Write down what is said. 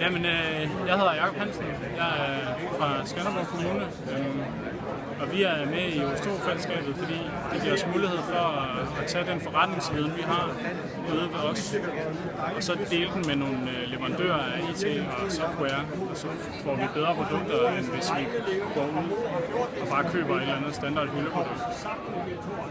Jamen, øh, jeg hedder Jakob Hansen. Jeg er øh, fra Skanderborg Kommune. Øh, og vi er med i Ostro-fællesskabet, fordi det giver os mulighed for at, at tage den forretningsviden, vi har ude ved os, og så dele den med nogle øh, leverandører af IT og software, og så får vi bedre produkter, end hvis vi går ud og bare køber et eller andet standard hyldeprodukt.